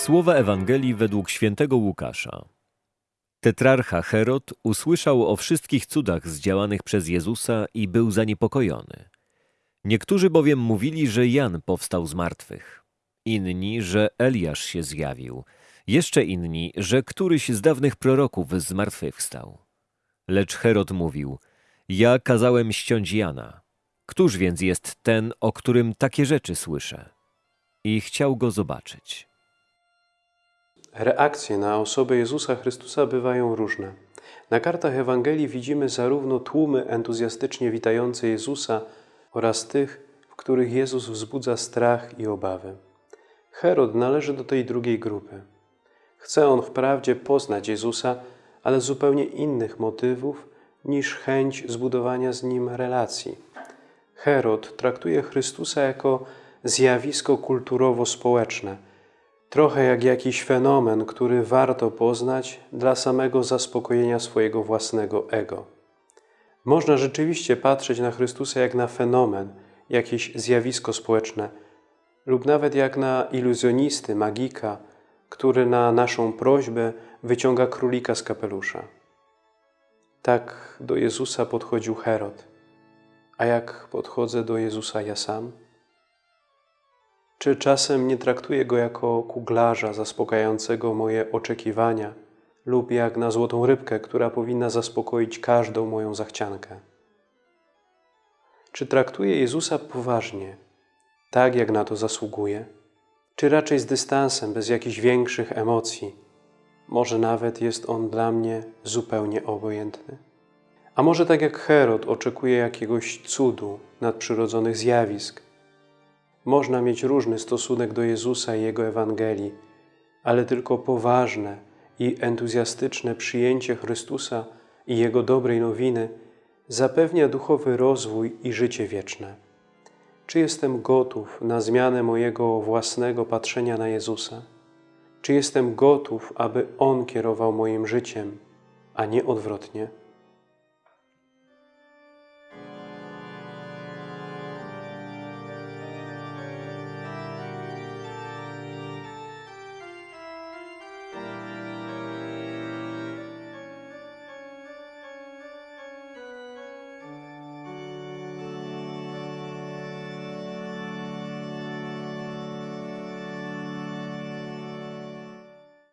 Słowa Ewangelii według świętego Łukasza. Tetrarcha Herod usłyszał o wszystkich cudach zdziałanych przez Jezusa i był zaniepokojony. Niektórzy bowiem mówili, że Jan powstał z martwych, inni, że Eliasz się zjawił, jeszcze inni, że któryś z dawnych proroków zmartwychwstał. Lecz Herod mówił: Ja kazałem ściąć Jana. Któż więc jest ten, o którym takie rzeczy słyszę? I chciał go zobaczyć. Reakcje na osobę Jezusa Chrystusa bywają różne. Na kartach Ewangelii widzimy zarówno tłumy entuzjastycznie witające Jezusa oraz tych, w których Jezus wzbudza strach i obawy. Herod należy do tej drugiej grupy. Chce on wprawdzie poznać Jezusa, ale z zupełnie innych motywów niż chęć zbudowania z Nim relacji. Herod traktuje Chrystusa jako zjawisko kulturowo-społeczne – trochę jak jakiś fenomen, który warto poznać dla samego zaspokojenia swojego własnego ego. Można rzeczywiście patrzeć na Chrystusa jak na fenomen, jakieś zjawisko społeczne, lub nawet jak na iluzjonisty, magika, który na naszą prośbę wyciąga królika z kapelusza. Tak do Jezusa podchodził Herod. A jak podchodzę do Jezusa ja sam? Czy czasem nie traktuję go jako kuglarza zaspokajającego moje oczekiwania lub jak na złotą rybkę, która powinna zaspokoić każdą moją zachciankę? Czy traktuję Jezusa poważnie, tak jak na to zasługuje? Czy raczej z dystansem, bez jakichś większych emocji? Może nawet jest On dla mnie zupełnie obojętny? A może tak jak Herod oczekuje jakiegoś cudu, nadprzyrodzonych zjawisk, można mieć różny stosunek do Jezusa i Jego Ewangelii, ale tylko poważne i entuzjastyczne przyjęcie Chrystusa i Jego dobrej nowiny zapewnia duchowy rozwój i życie wieczne. Czy jestem gotów na zmianę mojego własnego patrzenia na Jezusa? Czy jestem gotów, aby On kierował moim życiem, a nie odwrotnie?